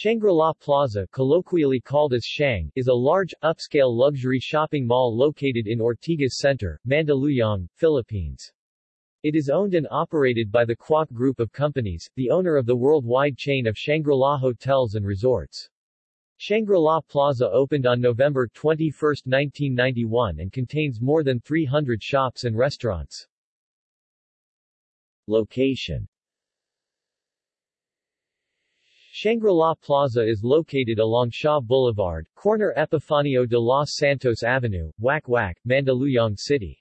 Shangri-La Plaza, colloquially called as Shang, is a large, upscale luxury shopping mall located in Ortigas Center, Mandaluyong, Philippines. It is owned and operated by the Kuok Group of Companies, the owner of the worldwide chain of Shangri-La Hotels and Resorts. Shangri-La Plaza opened on November 21, 1991 and contains more than 300 shops and restaurants. Location Shangri-La Plaza is located along Shaw Boulevard, corner Epifanio de los Santos Avenue, Wak Wak, Mandaluyong City.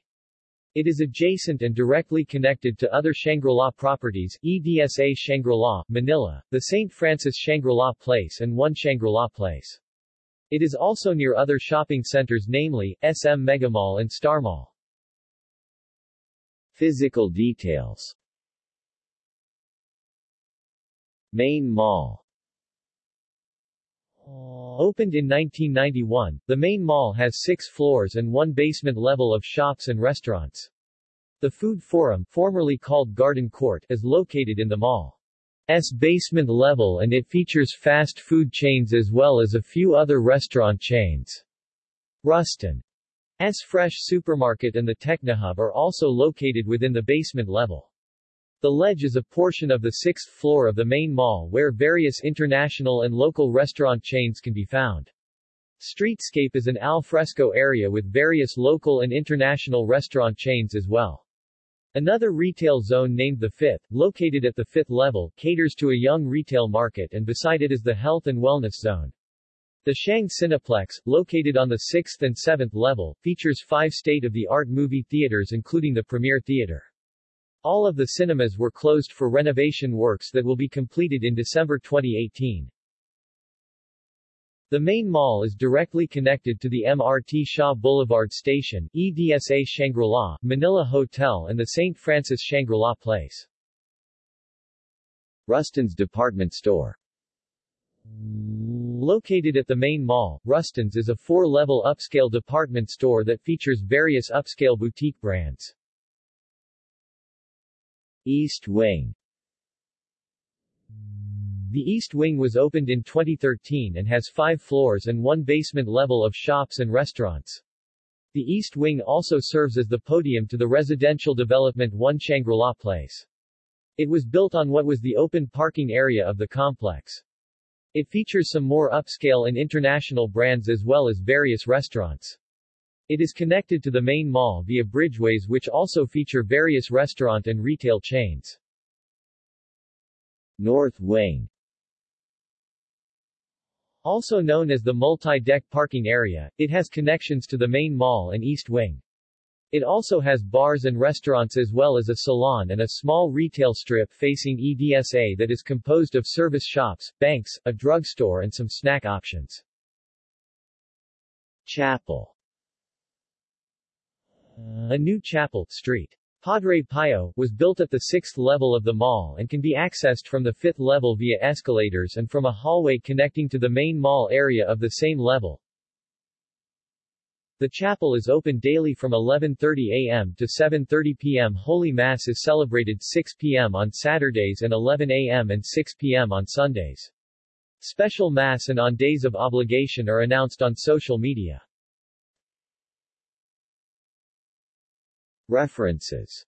It is adjacent and directly connected to other Shangri-La properties, EDSA Shangri-La, Manila, the St. Francis Shangri-La Place and One Shangri-La Place. It is also near other shopping centers namely, SM Megamall and Star Mall. Physical details Main Mall Opened in 1991, the main mall has six floors and one basement level of shops and restaurants. The Food Forum, formerly called Garden Court, is located in the mall's basement level and it features fast food chains as well as a few other restaurant chains. Rustan's Fresh Supermarket and the Technohub are also located within the basement level. The ledge is a portion of the sixth floor of the main mall where various international and local restaurant chains can be found. Streetscape is an al fresco area with various local and international restaurant chains as well. Another retail zone named the Fifth, located at the fifth level, caters to a young retail market and beside it is the Health and Wellness Zone. The Shang Cineplex, located on the sixth and seventh level, features five state-of-the-art movie theaters including the Premier Theater. All of the cinemas were closed for renovation works that will be completed in December 2018. The main mall is directly connected to the MRT Shaw Boulevard Station, EDSA Shangri-La, Manila Hotel and the St. Francis Shangri-La Place. Rustan's Department Store Located at the main mall, Rustan's is a four-level upscale department store that features various upscale boutique brands. East Wing The East Wing was opened in 2013 and has five floors and one basement level of shops and restaurants. The East Wing also serves as the podium to the residential development One Shangri-La Place. It was built on what was the open parking area of the complex. It features some more upscale and international brands as well as various restaurants. It is connected to the main mall via bridgeways which also feature various restaurant and retail chains. North Wing Also known as the multi-deck parking area, it has connections to the main mall and East Wing. It also has bars and restaurants as well as a salon and a small retail strip facing EDSA that is composed of service shops, banks, a drugstore and some snack options. Chapel a new chapel, St. Padre Pio, was built at the sixth level of the mall and can be accessed from the fifth level via escalators and from a hallway connecting to the main mall area of the same level. The chapel is open daily from 11.30 a.m. to 7.30 p.m. Holy Mass is celebrated 6 p.m. on Saturdays and 11 a.m. and 6 p.m. on Sundays. Special Mass and on days of obligation are announced on social media. References